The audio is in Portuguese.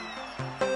Música